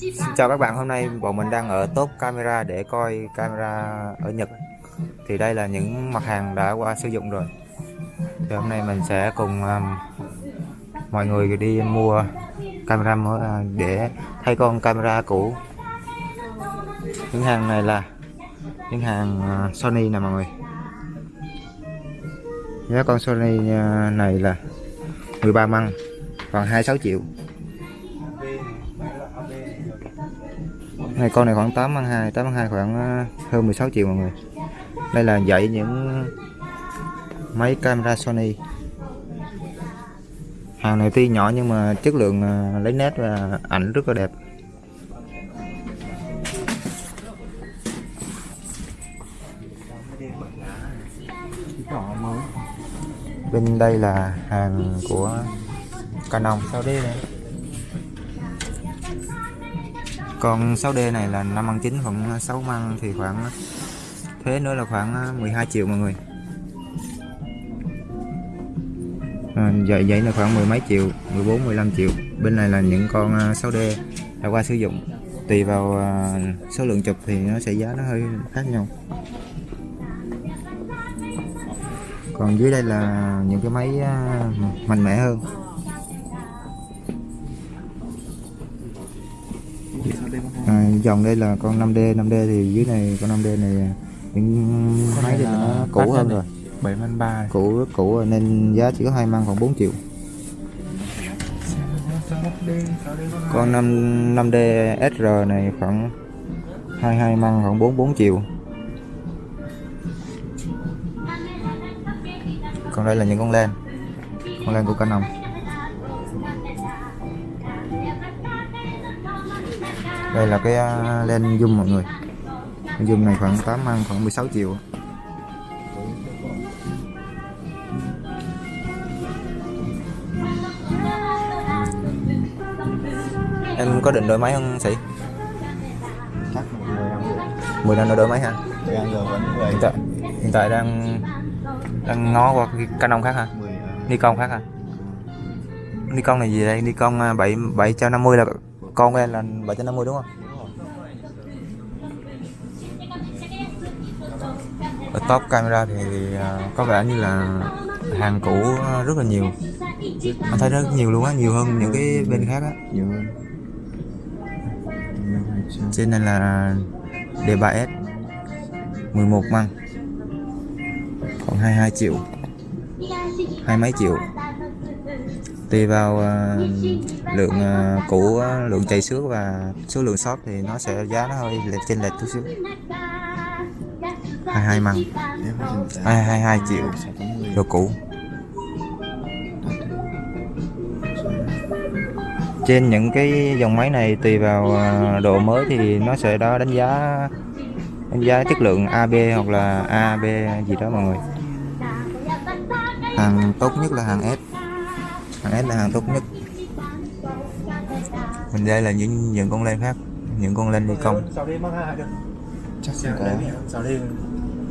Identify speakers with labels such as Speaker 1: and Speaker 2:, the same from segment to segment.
Speaker 1: Xin chào các bạn, hôm nay bọn mình đang ở top camera để coi camera ở Nhật. Thì đây là những mặt hàng đã qua sử dụng rồi. Thì hôm nay mình sẽ cùng um, mọi người đi mua camera mới à, để thay con camera cũ. Những hàng này là những hàng à, Sony nè mọi người. Giá con Sony à, này là 13 măng còn 26 triệu. Này, con này khoảng 8 ăn 2 8 ăn 2 khoảng ờ, hơn 16 triệu mọi người. Đây là dạy những máy camera Sony. Hàng này tuy nhỏ nhưng mà chất lượng ờ, lấy nét và ảnh rất là đẹp. Bên đây là hàng của Canon. 6D này còn 6D này là 5 ăn 9 khoảng 6 măng thì khoảng thế nữa là khoảng à, 12 triệu mọi người. À, vậy vậy là khoảng mười mấy triệu 14 15 triệu. Bên này là những con à, 6D đã qua sử dụng. Tùy vào à, số lượng chụp thì nó sẽ giá nó hơi khác nhau. Còn dưới đây là những cái máy mạnh mẽ hơn. Dòng đây là con 5D 5D thì dưới này con 5D này những máy thì nó cũ hơn rồi.
Speaker 2: 7 man 3
Speaker 1: cũ rất cũ rồi nên giá chỉ có hai măng còn 4 triệu. Con 5 5D SR này khoảng 22 măng khoảng 44 triệu. Còn đây là những con len con len của Canon đây là cái à, len zoom mọi người. Zoom này khoảng 8 măng khoảng 16 triệu. Em có định đổi máy không sĩ?
Speaker 2: Chắc 10 năm
Speaker 1: 10 năm nữa đổi máy hả?
Speaker 2: Rồi ăn rồi vẫn 10
Speaker 1: hiện tại hiện tại đang đang ngó qua cái Canon khác hả?
Speaker 2: 10
Speaker 1: Nikon khác hả? Nikon này gì đây? Nikon à, 7 750 là con em là 750 đúng không? Ở top camera thì à, có vẻ như là hàng cũ à, rất là nhiều. Anh thấy rất nhiều luôn á nhiều hơn những cái bên khác á.
Speaker 2: Nhiều hơn.
Speaker 1: Trên này là D3S 11 măng. Còn 22 triệu. Hai mấy triệu tùy vào uh, lượng uh, cũ uh, lượng chạy xước và số lượng shop thì nó sẽ giá nó hơi lệch trên lệch chút xíu. 22 măng. 222 triệu đồ cũ. Trên những cái dòng máy này tùy vào độ mới thì nó sẽ đó đánh giá đánh giá chất lượng AB hoặc là AB gì đó mọi người. Hàng tốt nhất là hàng S. S là hàng tốt nhất. Mình đây là những những con len khác những con len đi công.
Speaker 2: Chắc không có.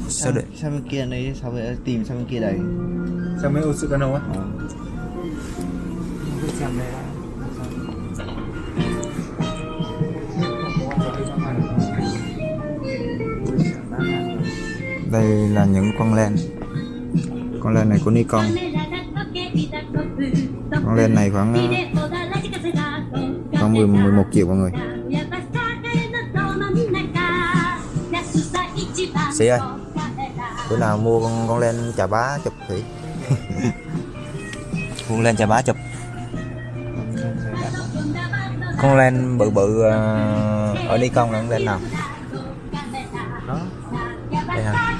Speaker 1: Sao để
Speaker 2: sang bên kia đấy sao vậy tìm sang bên kia đấy
Speaker 3: Sao mấy ô sự cano á?
Speaker 2: Ờ.
Speaker 1: đây là những con len. Con len này của Nikon con len này khoảng ờ, khoảng 10, 11 triệu mọi người sĩ ơi bữa nào mua con con len chà bá chụp thử con len chà bá chụp con len bự bự ờ, ở Nikon là con len nào
Speaker 3: Đó.
Speaker 1: đây hả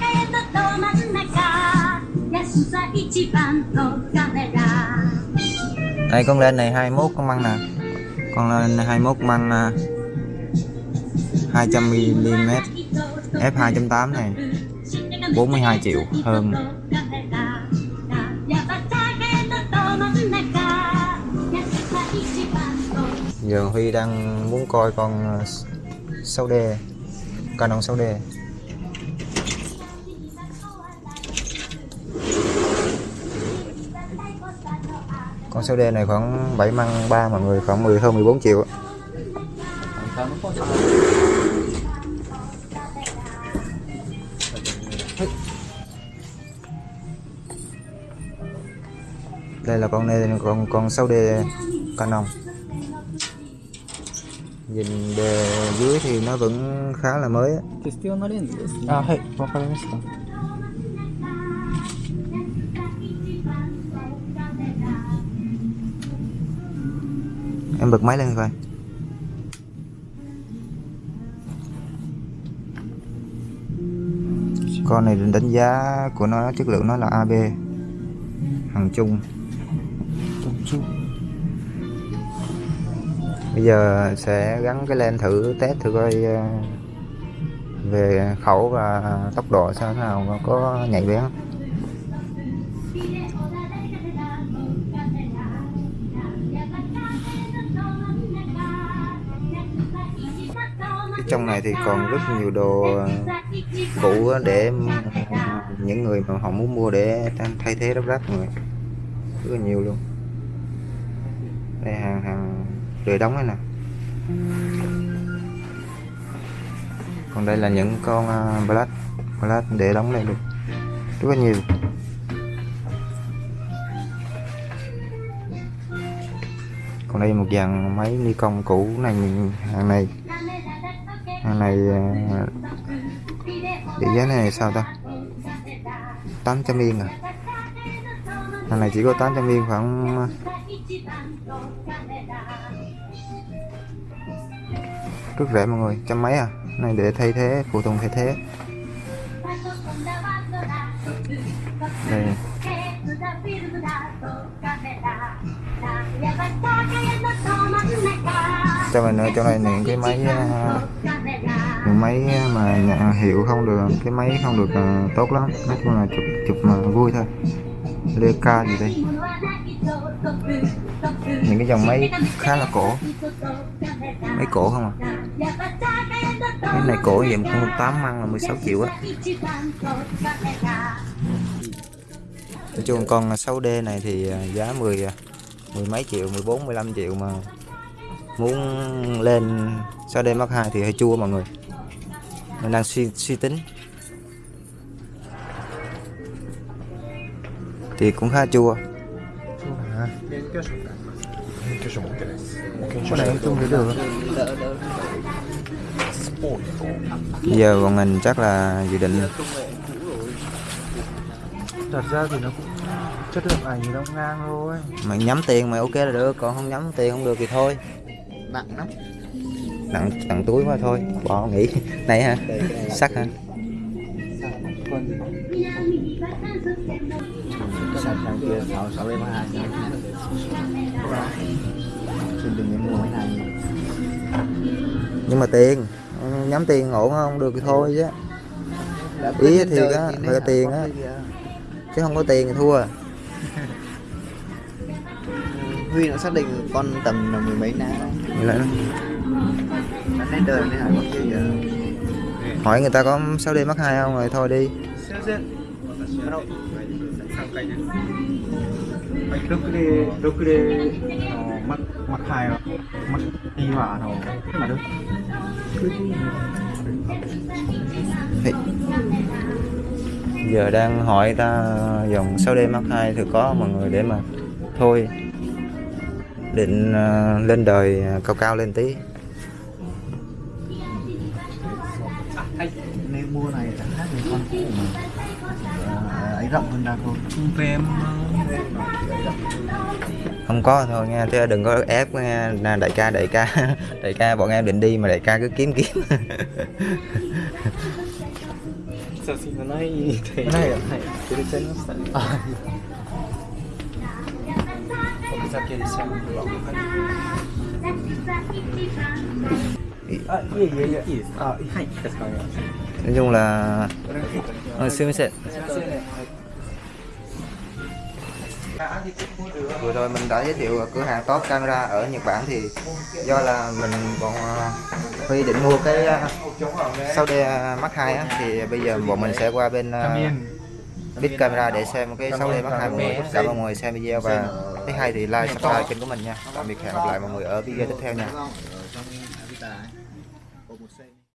Speaker 1: đây, con lên này 21 con măng nè. Con lên 21 măng à, 200 mm f 2.8 này 42 triệu hơn. Giờ Huy đang muốn coi con à, 6D Canon 6D con 6D này khoảng 7 măng 3 mọi người khoảng 10 hơn 14 triệu
Speaker 2: Sao nó có sao?
Speaker 1: đây là con này con con 6D Canon nhìn bề dưới thì nó vẫn khá là mới á.
Speaker 3: 必要なレンズですね。
Speaker 2: あ、はい、わかりました。
Speaker 1: Em bật máy lên coi con này đánh giá của nó, chất lượng nó là AB hàng chung bây giờ sẽ gắn cái len thử test thử coi ờ, về khẩu và tốc độ sao thế nào, có nhạy bén không? Trong này thì còn rất nhiều đồ ờ, cũ để những người mà họ muốn mua để thay thế lắp ráp người. Rất là nhiều luôn. Đây hàng hàng rời đóng đây nè. Còn đây là những con uh, black black để đóng lại được. Rất là nhiều. Còn đây một dàn máy Nikon cũ này hàng này hàng này ờ, để giá này sao ta? 800 yên à? Hàng này chỉ có 800 yên khoảng ờ, rất rẻ mọi người trăm mấy à? Này để thay thế phụ tùng thay thế. Đây. Cho mình ở trong này những cái máy à, máy à, mà nhà hiệu không được cái máy không được à, tốt lắm. Nói chung là chụp chụp mà vui thôi. Leica gì đây? Những cái dòng máy khá là cổ. Máy cổ không à? Cái này cổ vậy cũng 8 măng là 16 triệu á. Nói chung con 6D này thì à, giá 10 à, mười mấy triệu 14 15 triệu mà muốn lên 6D Mark 2 thì hơi chua mọi người mình đang suy suy tính. Thì cũng khá chua. Cái này chung thì được. Giờ bọn mình chắc là dự định.
Speaker 3: Thật ra thì nó cũng chất lượng ảnh thì nó ngang thôi.
Speaker 1: Mày nhắm tiền mày ok là được còn không nhắm tiền không được thì thôi.
Speaker 2: Nặng lắm
Speaker 1: nặng nặng túi quá thôi. Bỏ nghỉ. Này
Speaker 2: cái là
Speaker 1: sắt hả?
Speaker 3: Còn
Speaker 2: sạch hàng kia 6 6 em 2 Xin đừng nên mua mấy này.
Speaker 1: nhưng mà tiền nhắm tiền ổn không? Được thì thôi chứ.
Speaker 2: Đã
Speaker 1: Ý thì á, phải có tiền á.
Speaker 2: cái
Speaker 1: chứ không có tiền thì thua.
Speaker 2: Huy nó xác định con tầm là mười mấy ná
Speaker 1: Vậy
Speaker 2: Hỏi
Speaker 1: người ta có 6D Mark 2 không rồi thôi đi.
Speaker 3: Trước cái trước cái mặt mặt hai mặt đi vào nó mà
Speaker 1: được giờ đang hỏi ta dòng 6D Mark 2 thì có mọi người để mà thôi. Định ờ, lên đời ờ, cao cao lên tí.
Speaker 2: rộng hơn ra thôi
Speaker 3: về em
Speaker 1: không có thôi nha chứ đừng có ép nha nè đại ca đại ca đại ca bọn em định đi mà đại ca cứ kiếm kiếm
Speaker 3: 写真がないって
Speaker 2: ないよ
Speaker 3: はいくれちゃいましたねおふざけでしたあいえいえいえいいですかあはいかしこまりました
Speaker 1: nói chung là
Speaker 3: これがいいか
Speaker 1: ờ, xin sẽ
Speaker 3: すいません
Speaker 1: Vừa rồi mình đã giới thiệu cửa hàng top camera ở Nhật Bản thì do là mình còn à, Huy định mua cái à, sau đây à, Mark 2 á, thì bây giờ bọn mình sẽ qua bên bit Big Camera để xem cái 6D Mark 2 mọi người cảm ơn mọi người xem video và thấy hay thì like subscribe kênh của mình nha. Tạm biệt hẹn gặp lại mọi người ở video tiếp theo nha.